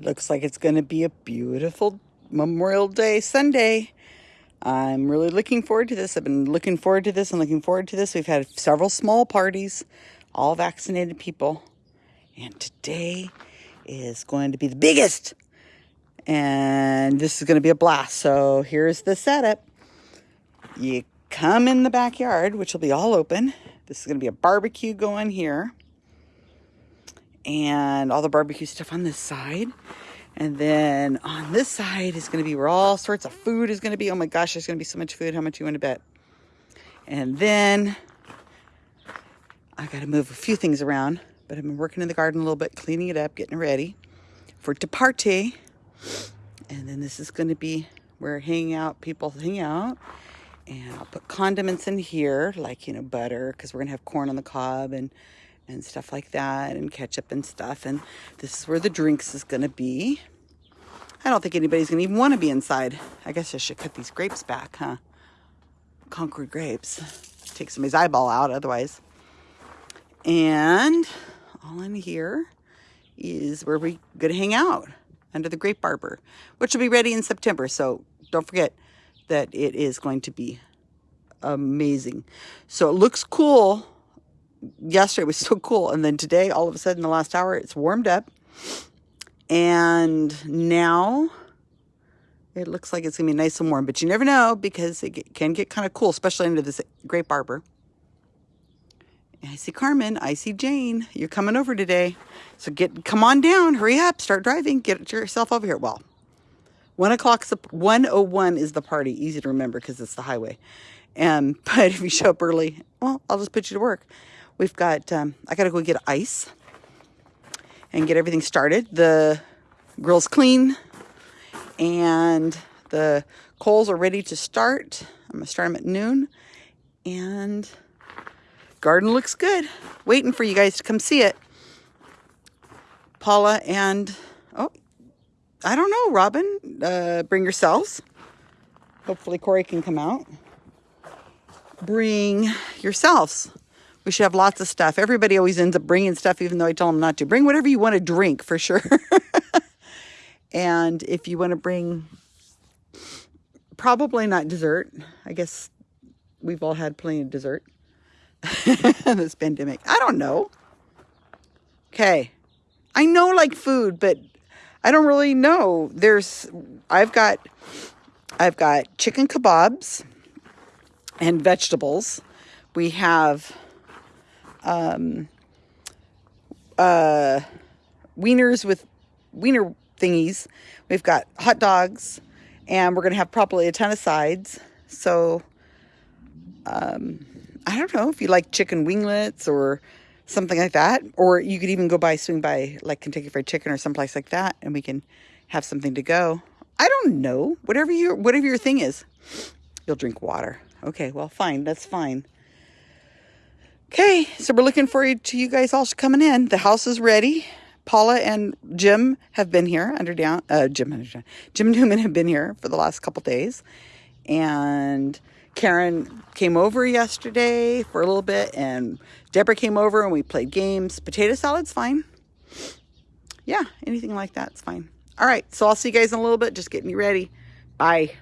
Looks like it's going to be a beautiful Memorial Day Sunday. I'm really looking forward to this. I've been looking forward to this and looking forward to this. We've had several small parties, all vaccinated people. And today is going to be the biggest. And this is going to be a blast. So here's the setup. You come in the backyard, which will be all open. This is going to be a barbecue going here. And all the barbecue stuff on this side. And then on this side is going to be where all sorts of food is going to be. Oh my gosh, there's going to be so much food. How much you want to bet? And then I got to move a few things around. But I've been working in the garden a little bit, cleaning it up, getting ready for to party. And then this is going to be where hang out, people hang out. And I'll put condiments in here, like, you know, butter, because we're going to have corn on the cob and, and stuff like that, and ketchup and stuff. And this is where the drinks is going to be. I don't think anybody's going to even want to be inside. I guess I should cut these grapes back, huh? Concord grapes. Take somebody's eyeball out otherwise. And all in here is where we're going to hang out under the grape arbor, which will be ready in September. So don't forget that it is going to be amazing. So it looks cool. Yesterday was so cool. And then today, all of a sudden, the last hour, it's warmed up. And now it looks like it's going to be nice and warm. But you never know because it can get kind of cool, especially under this grape arbor. I see Carmen. I see Jane. You're coming over today. So get come on down. Hurry up. Start driving. Get yourself over here. Well, one o'clock. 101 is the party. Easy to remember because it's the highway. Um, and but if you show up early, well, I'll just put you to work. We've got. Um, I got to go get ice and get everything started. The grill's clean and the coals are ready to start. I'm gonna start them at noon and garden looks good. Waiting for you guys to come see it. Paula and, oh, I don't know, Robin, uh, bring yourselves. Hopefully Corey can come out. Bring yourselves. We should have lots of stuff. Everybody always ends up bringing stuff even though I tell them not to. Bring whatever you want to drink for sure. and if you want to bring, probably not dessert. I guess we've all had plenty of dessert. this pandemic. I don't know. Okay. I know like food, but I don't really know. There's I've got I've got chicken kebabs and vegetables. We have um uh wieners with wiener thingies. We've got hot dogs and we're going to have probably a ton of sides. So um I don't know if you like chicken winglets or something like that. Or you could even go by, swing by like Kentucky Fried Chicken or someplace like that, and we can have something to go. I don't know. Whatever your whatever your thing is. You'll drink water. Okay, well, fine. That's fine. Okay, so we're looking forward to you guys all coming in. The house is ready. Paula and Jim have been here under down. Uh, Jim, Jim Newman have been here for the last couple days, and Karen came over yesterday for a little bit, and Deborah came over and we played games. Potato salad's fine. Yeah, anything like that's fine. All right, so I'll see you guys in a little bit. Just getting you ready. Bye.